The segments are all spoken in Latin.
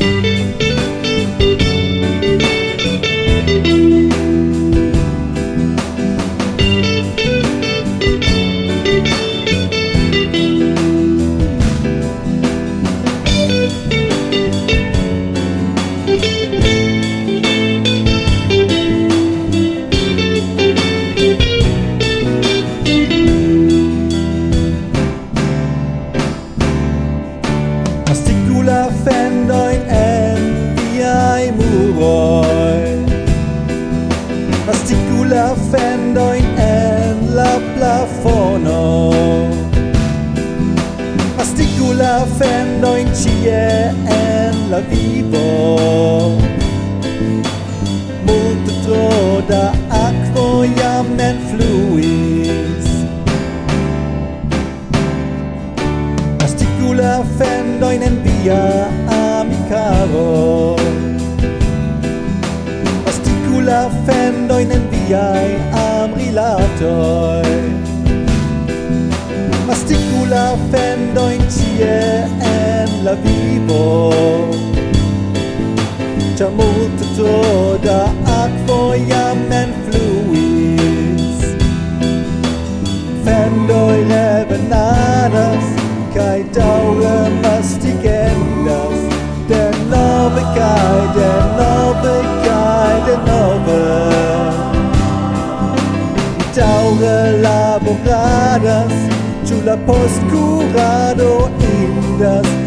Música la fendo in cie en la vivo. Multe tro da aquo jam ne fluis. Astigu la fendo in en via amicaro Astigu la fendo in en viae amrilatoi Astigu la fendo in la vivo. C'è molto toda acqua ja men fluis. Fendoi le bananas Kai daure mastigendas. De nove kai, de nove kai, de nove. Daure laboradas Chula post curado indas.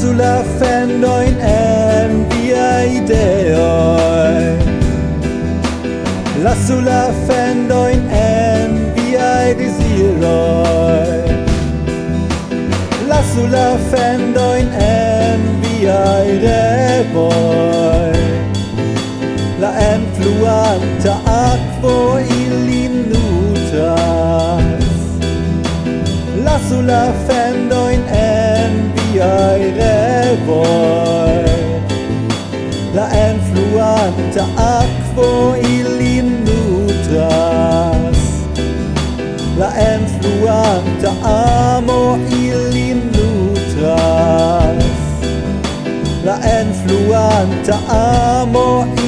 lasu la fendoin en via ideoi. Lasu la fendoin en via desiroi Lasu la fendoin en via revoi La enfluanta aquo ilin nutas Lasu la fendoin en viai revoi La enfluanta aquo ilin nutras La enfluanta amo ilin nutras La enfluanta amo ilin